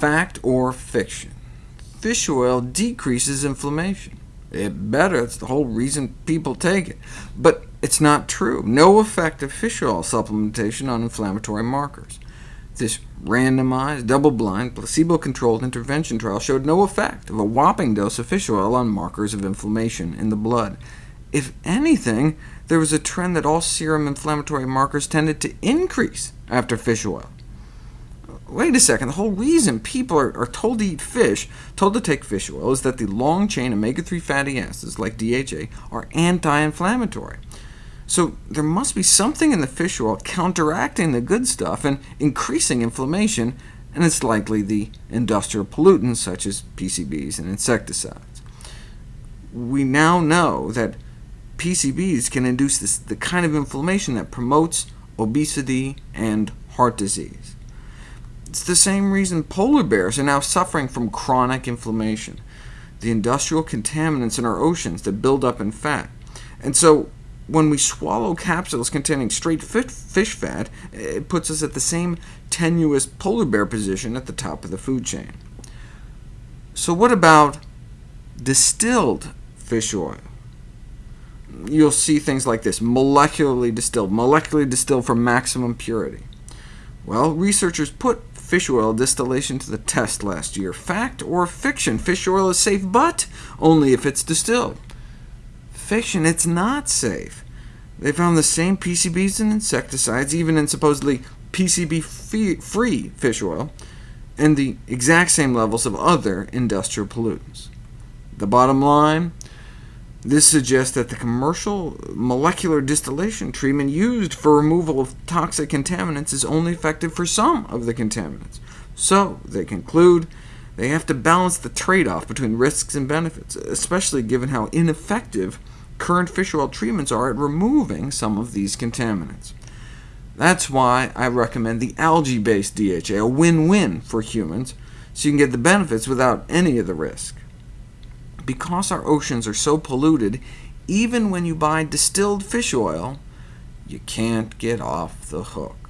Fact or fiction? Fish oil decreases inflammation. It better, it's the whole reason people take it. But it's not true. No effect of fish oil supplementation on inflammatory markers. This randomized, double-blind, placebo-controlled intervention trial showed no effect of a whopping dose of fish oil on markers of inflammation in the blood. If anything, there was a trend that all serum inflammatory markers tended to increase after fish oil. Wait a second, the whole reason people are, are, told to eat fish, told to take fish oil, is that the long-chain omega-3 fatty acids, like DHA, are anti-inflammatory. So there must be something in the fish oil counteracting the good stuff and increasing inflammation, and it's likely the industrial pollutants such as PCBs and insecticides. We now know that PCBs can induce this, the kind of inflammation that promotes obesity and heart disease. It's the same reason polar bears are now suffering from chronic inflammation, the industrial contaminants in our oceans that build up in fat. And so when we swallow capsules containing straight fish fat, it puts us at the same tenuous polar bear position at the top of the food chain. So what about distilled fish oil? you'll see things like this, molecularly distilled, molecularly distilled for maximum purity. Well, researchers put fish oil distillation to the test last year. Fact or fiction? Fish oil is safe, but only if it's distilled. Fiction, it's not safe. They found the same PCBs and insecticides, even in supposedly PCB-free fish oil, and the exact same levels of other industrial pollutants. The bottom line? This suggests that the commercial molecular distillation treatment used for removal of toxic contaminants is only effective for some of the contaminants. So, they conclude, they have to balance the trade-off between risks and benefits, especially given how ineffective current fish oil treatments are at removing some of these contaminants. That's why I recommend the algae-based DHA, a win-win for humans, so you can get the benefits without any of the risk. Because our oceans are so polluted, even when you buy distilled fish oil, you can't get off the hook.